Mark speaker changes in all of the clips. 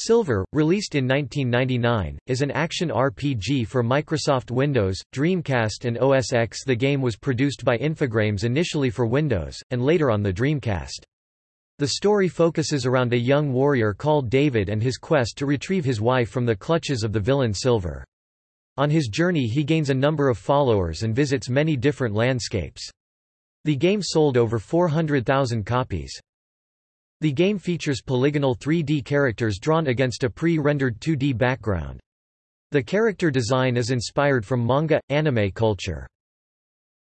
Speaker 1: Silver, released in 1999, is an action RPG for Microsoft Windows, Dreamcast and OS X. The game was produced by Infogrames initially for Windows, and later on the Dreamcast. The story focuses around a young warrior called David and his quest to retrieve his wife from the clutches of the villain Silver. On his journey he gains a number of followers and visits many different landscapes. The game sold over 400,000 copies. The game features polygonal 3D characters drawn against a pre-rendered 2D background. The character design is inspired from manga, anime culture.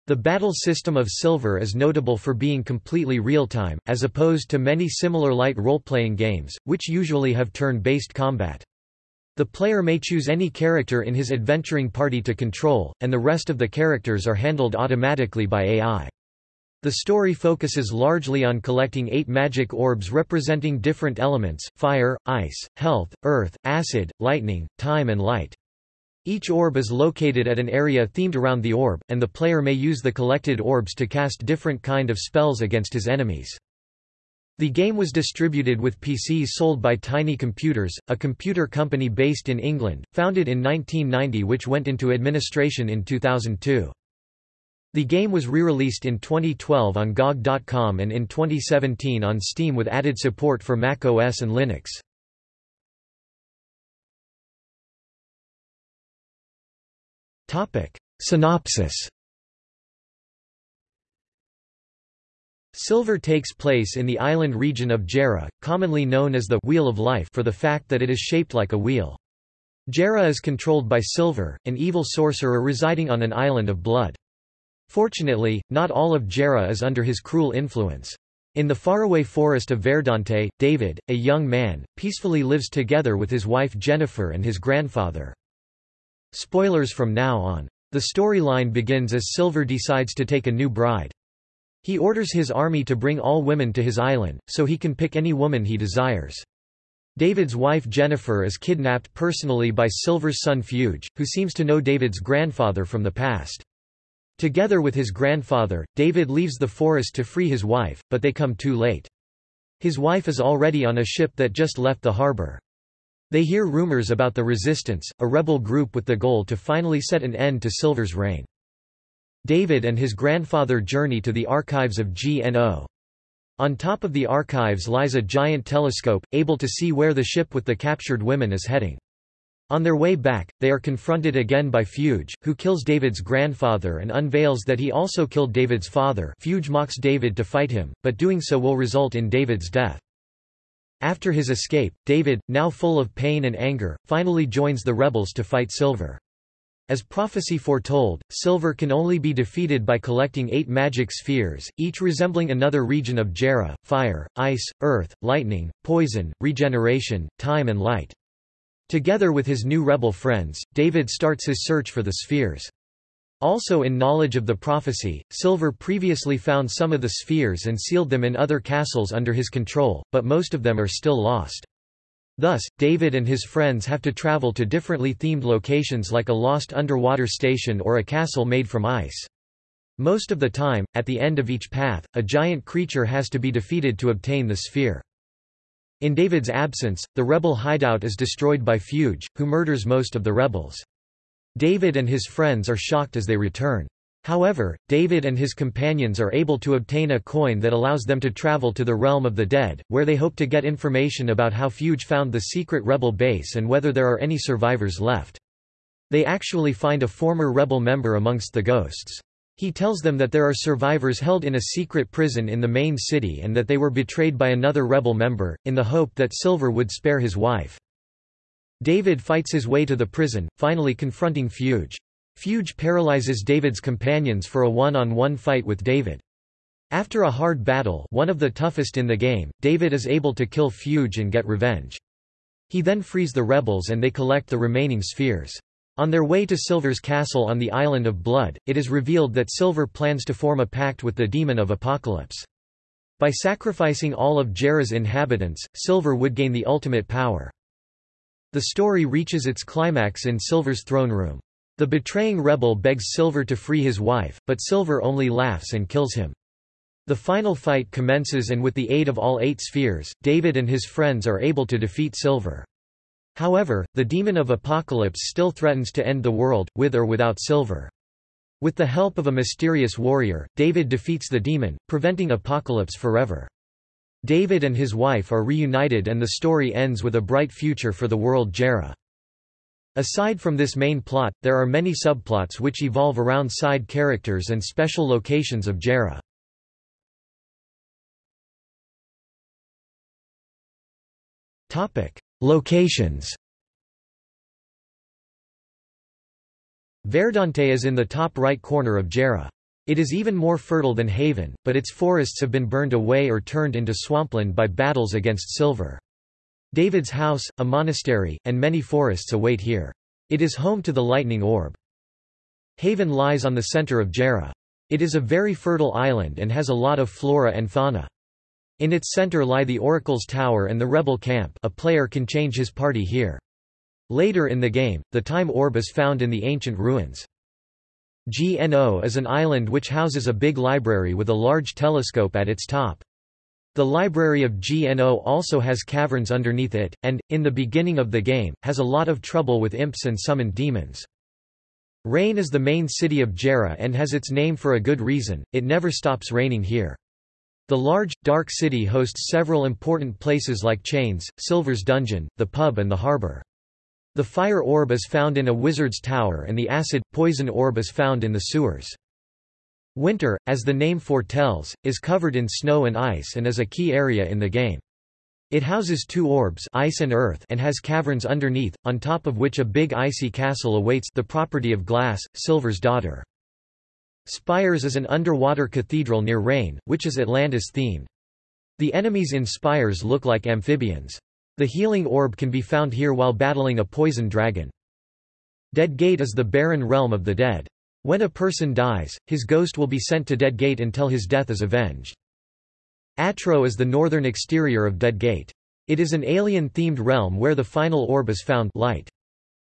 Speaker 1: The battle system of Silver is notable for being completely real-time, as opposed to many similar light role-playing games, which usually have turn-based combat. The player may choose any character in his adventuring party to control, and the rest of the characters are handled automatically by AI. The story focuses largely on collecting eight magic orbs representing different elements, fire, ice, health, earth, acid, lightning, time and light. Each orb is located at an area themed around the orb, and the player may use the collected orbs to cast different kind of spells against his enemies. The game was distributed with PCs sold by Tiny Computers, a computer company based in England, founded in 1990 which went into administration in 2002. The game was re-released in 2012 on GOG.com and in 2017 on Steam with added support for Mac OS and Linux. Synopsis Silver takes place in the island region of Jarrah, commonly known as the Wheel of Life for the fact that it is shaped like a wheel. Jarrah is controlled by Silver, an evil sorcerer residing on an island of blood. Fortunately, not all of Jarrah is under his cruel influence. In the faraway forest of Verdante, David, a young man, peacefully lives together with his wife Jennifer and his grandfather. Spoilers from now on. The storyline begins as Silver decides to take a new bride. He orders his army to bring all women to his island, so he can pick any woman he desires. David's wife Jennifer is kidnapped personally by Silver's son Fuge, who seems to know David's grandfather from the past. Together with his grandfather, David leaves the forest to free his wife, but they come too late. His wife is already on a ship that just left the harbor. They hear rumors about the Resistance, a rebel group with the goal to finally set an end to Silver's reign. David and his grandfather journey to the archives of GNO. On top of the archives lies a giant telescope, able to see where the ship with the captured women is heading. On their way back, they are confronted again by Fuge, who kills David's grandfather and unveils that he also killed David's father Fuge mocks David to fight him, but doing so will result in David's death. After his escape, David, now full of pain and anger, finally joins the rebels to fight Silver. As prophecy foretold, Silver can only be defeated by collecting eight magic spheres, each resembling another region of Jarrah, fire, ice, earth, lightning, poison, regeneration, time and light. Together with his new rebel friends, David starts his search for the spheres. Also in knowledge of the prophecy, Silver previously found some of the spheres and sealed them in other castles under his control, but most of them are still lost. Thus, David and his friends have to travel to differently themed locations like a lost underwater station or a castle made from ice. Most of the time, at the end of each path, a giant creature has to be defeated to obtain the sphere. In David's absence, the rebel hideout is destroyed by Fuge, who murders most of the rebels. David and his friends are shocked as they return. However, David and his companions are able to obtain a coin that allows them to travel to the realm of the dead, where they hope to get information about how Fuge found the secret rebel base and whether there are any survivors left. They actually find a former rebel member amongst the ghosts. He tells them that there are survivors held in a secret prison in the main city and that they were betrayed by another rebel member, in the hope that Silver would spare his wife. David fights his way to the prison, finally confronting Fuge. Fuge paralyzes David's companions for a one-on-one -on -one fight with David. After a hard battle one of the toughest in the game, David is able to kill Fuge and get revenge. He then frees the rebels and they collect the remaining spheres. On their way to Silver's castle on the Island of Blood, it is revealed that Silver plans to form a pact with the Demon of Apocalypse. By sacrificing all of Jarrah's inhabitants, Silver would gain the ultimate power. The story reaches its climax in Silver's throne room. The betraying rebel begs Silver to free his wife, but Silver only laughs and kills him. The final fight commences and with the aid of all eight spheres, David and his friends are able to defeat Silver. However, the demon of apocalypse still threatens to end the world, with or without silver. With the help of a mysterious warrior, David defeats the demon, preventing apocalypse forever. David and his wife are reunited and the story ends with a bright future for the world Jarrah. Aside from this main plot, there are many subplots which evolve around side characters and special locations of Jarrah. Locations Verdante is in the top right corner of Jarrah. It is even more fertile than Haven, but its forests have been burned away or turned into swampland by battles against silver. David's house, a monastery, and many forests await here. It is home to the lightning orb. Haven lies on the center of Jarrah. It is a very fertile island and has a lot of flora and fauna. In its center lie the Oracle's Tower and the Rebel Camp a player can change his party here. Later in the game, the Time Orb is found in the ancient ruins. GNO is an island which houses a big library with a large telescope at its top. The library of GNO also has caverns underneath it, and, in the beginning of the game, has a lot of trouble with imps and summoned demons. Rain is the main city of Jarrah and has its name for a good reason, it never stops raining here. The large, dark city hosts several important places like Chains, Silver's Dungeon, the pub and the harbor. The fire orb is found in a wizard's tower and the acid, poison orb is found in the sewers. Winter, as the name foretells, is covered in snow and ice and is a key area in the game. It houses two orbs ice and, earth and has caverns underneath, on top of which a big icy castle awaits the property of glass, Silver's daughter. Spires is an underwater cathedral near Rain, which is Atlantis-themed. The enemies in Spires look like amphibians. The healing orb can be found here while battling a poison dragon. Dead Gate is the barren realm of the dead. When a person dies, his ghost will be sent to Dead Gate until his death is avenged. Atro is the northern exterior of Dead Gate. It is an alien-themed realm where the final orb is found light.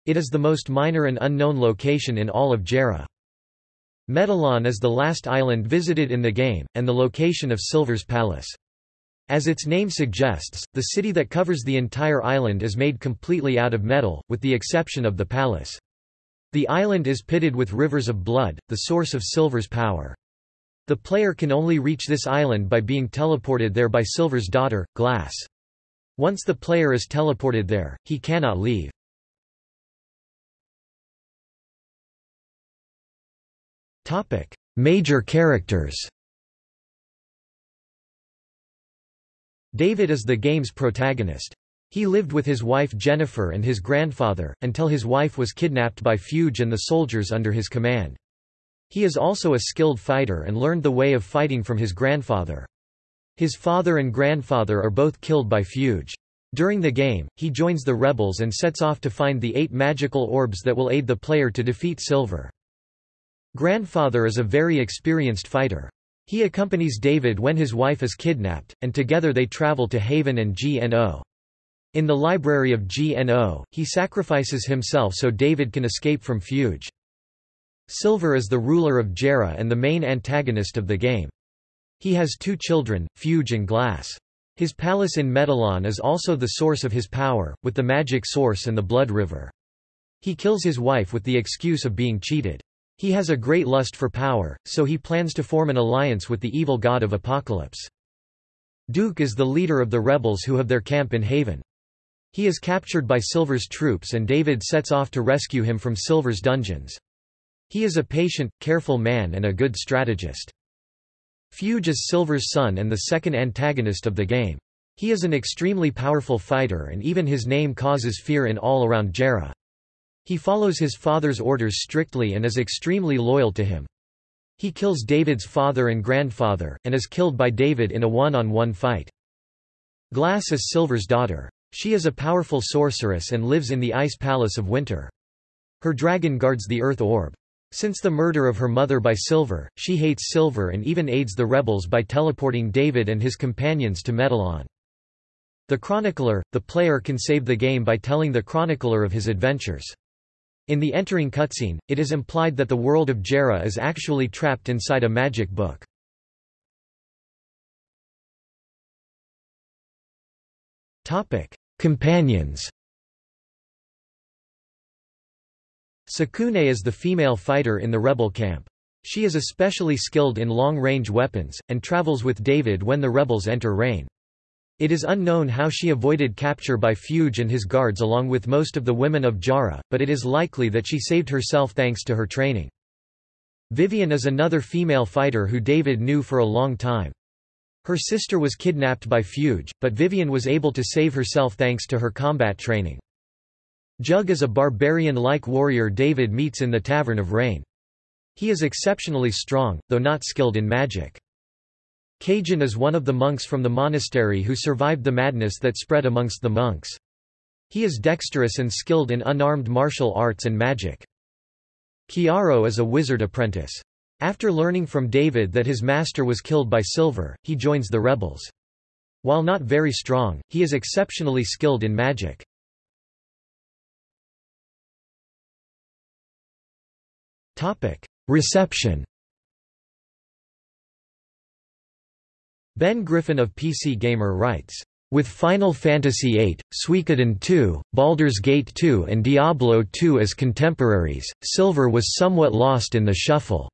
Speaker 1: It is the most minor and unknown location in all of Jarrah. Medallon is the last island visited in the game, and the location of Silver's Palace. As its name suggests, the city that covers the entire island is made completely out of metal, with the exception of the palace. The island is pitted with rivers of blood, the source of Silver's power. The player can only reach this island by being teleported there by Silver's daughter, Glass. Once the player is teleported there, he cannot leave. Major characters David is the game's protagonist. He lived with his wife Jennifer and his grandfather, until his wife was kidnapped by Fuge and the soldiers under his command. He is also a skilled fighter and learned the way of fighting from his grandfather. His father and grandfather are both killed by Fuge. During the game, he joins the rebels and sets off to find the eight magical orbs that will aid the player to defeat Silver. Grandfather is a very experienced fighter. He accompanies David when his wife is kidnapped, and together they travel to Haven and GNO. In the library of GNO, he sacrifices himself so David can escape from Fuge. Silver is the ruler of Jarrah and the main antagonist of the game. He has two children, Fuge and Glass. His palace in Medallon is also the source of his power, with the magic source and the blood river. He kills his wife with the excuse of being cheated. He has a great lust for power, so he plans to form an alliance with the evil god of Apocalypse. Duke is the leader of the rebels who have their camp in Haven. He is captured by Silver's troops and David sets off to rescue him from Silver's dungeons. He is a patient, careful man and a good strategist. Fuge is Silver's son and the second antagonist of the game. He is an extremely powerful fighter and even his name causes fear in all around Jarrah. He follows his father's orders strictly and is extremely loyal to him. He kills David's father and grandfather, and is killed by David in a one-on-one -on -one fight. Glass is Silver's daughter. She is a powerful sorceress and lives in the Ice Palace of Winter. Her dragon guards the Earth Orb. Since the murder of her mother by Silver, she hates Silver and even aids the rebels by teleporting David and his companions to Medallon. The Chronicler, the player can save the game by telling the Chronicler of his adventures. In the entering cutscene, it is implied that the world of Jarrah is actually trapped inside a magic book. Companions Sekune is the female fighter in the rebel camp. She is especially skilled in long-range weapons, and travels with David when the rebels enter Rain. It is unknown how she avoided capture by Fuge and his guards along with most of the women of Jarrah, but it is likely that she saved herself thanks to her training. Vivian is another female fighter who David knew for a long time. Her sister was kidnapped by Fuge, but Vivian was able to save herself thanks to her combat training. Jug is a barbarian-like warrior David meets in the Tavern of Rain. He is exceptionally strong, though not skilled in magic. Cajun is one of the monks from the monastery who survived the madness that spread amongst the monks. He is dexterous and skilled in unarmed martial arts and magic. Kiaro is a wizard apprentice. After learning from David that his master was killed by Silver, he joins the rebels. While not very strong, he is exceptionally skilled in magic. Reception Ben Griffin of PC Gamer writes, with Final Fantasy VIII, Suikoden 2, Baldur's Gate 2 and Diablo 2 as contemporaries, Silver was somewhat lost in the shuffle.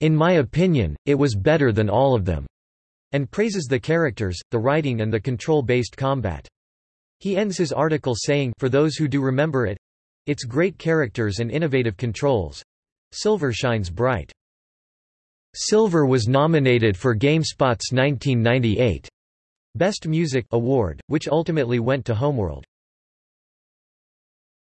Speaker 1: In my opinion, it was better than all of them, and praises the characters, the writing and the control-based combat. He ends his article saying for those who do remember it, its great characters and innovative controls. Silver shines bright. Silver was nominated for GameSpot's 1998 Best Music award, which ultimately went to Homeworld.